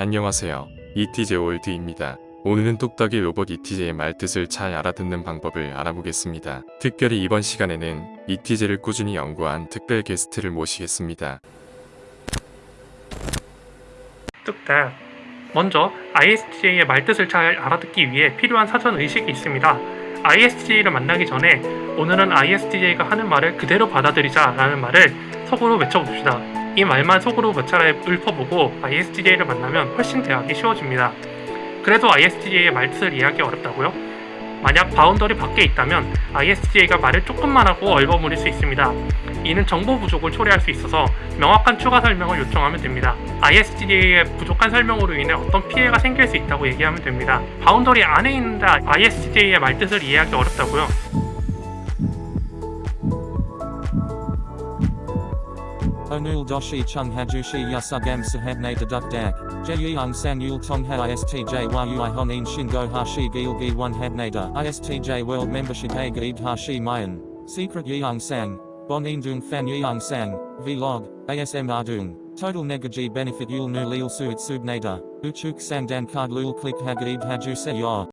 안녕하세요. 이티제 월드입니다. 오늘은 똑딱이 로봇 이티제의 말뜻을 잘 알아듣는 방법을 알아보겠습니다. 특별히 이번 시간에는 이티제를 꾸준히 연구한 특별 게스트를 모시겠습니다. 뚝딱. 먼저 ISTJ의 말뜻을 잘 알아듣기 위해 필요한 사전 의식이 있습니다. ISTJ를 만나기 전에 오늘은 ISTJ가 하는 말을 그대로 받아들이자 라는 말을 속으로 외쳐봅시다. 이 말만 속으로 몇 차례 읊어보고 ISTJ를 만나면 훨씬 대하기 쉬워집니다. 그래도 ISTJ의 말뜻을 이해하기 어렵다고요? 만약 boundary 밖에 있다면 ISTJ가 말을 조금만 하고 얼버무릴 수 있습니다. 이는 정보 부족을 초래할 수 있어서 명확한 추가 설명을 요청하면 됩니다. ISTJ의 부족한 설명으로 인해 어떤 피해가 생길 수 있다고 얘기하면 됩니다. boundary 안에 있는데 ISTJ의 말뜻을 이해하기 어렵다고요? Onul doshi chung hajushi yasugam sahabne deduk dak. Jeyung sang yul tong ha istj yui honin shingo hashi gil gi one habnada. Istj world membership a gaib hashi mayan. Secret yeung sang. Bon indung fan yeung sang. Vlog. ASM ardung. Total negaji benefit yul nu lil suit subnada. Uchuk sang dan card lul click hagaib haju se yor.